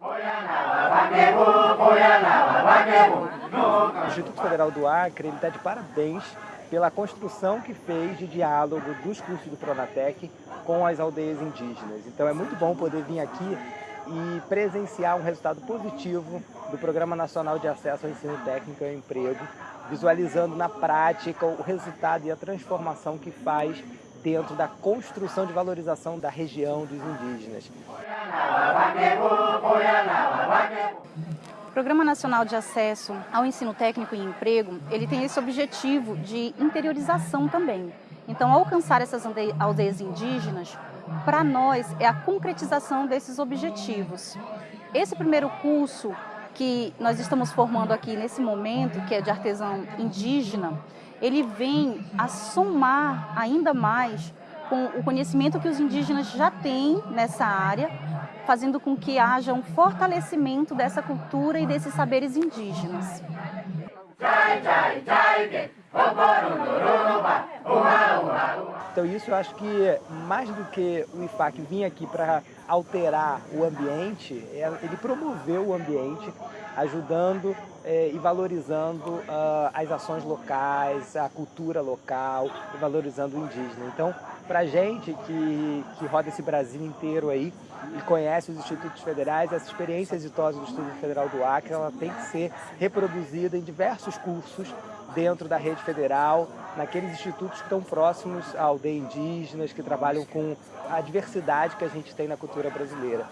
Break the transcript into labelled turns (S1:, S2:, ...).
S1: O Instituto Federal do Acre está de parabéns pela construção que fez de diálogo dos cursos do Pronatec com as aldeias indígenas. Então é muito bom poder vir aqui e presenciar um resultado positivo do Programa Nacional de Acesso ao Ensino Técnico e ao Emprego, visualizando na prática o resultado e a transformação que faz dentro da construção de valorização da região dos indígenas.
S2: Programa Nacional de Acesso ao Ensino Técnico e Emprego, ele tem esse objetivo de interiorização também. Então, alcançar essas aldeias indígenas, para nós, é a concretização desses objetivos. Esse primeiro curso que nós estamos formando aqui nesse momento, que é de artesão indígena, ele vem a somar ainda mais com o conhecimento que os indígenas já têm nessa área, fazendo com que haja um fortalecimento dessa cultura e desses saberes indígenas.
S1: Então isso eu acho que mais do que o IFAC vir aqui para alterar o ambiente, é, ele promoveu o ambiente, ajudando é, e valorizando uh, as ações locais, a cultura local valorizando o indígena. Então, para a gente que, que roda esse Brasil inteiro aí e conhece os institutos federais, essa experiência exitosa do Instituto Federal do Acre, ela tem que ser reproduzida em diversos cursos dentro da rede federal, naqueles institutos que estão próximos à aldeia indígenas, que trabalham com a diversidade que a gente tem na cultura brasileira.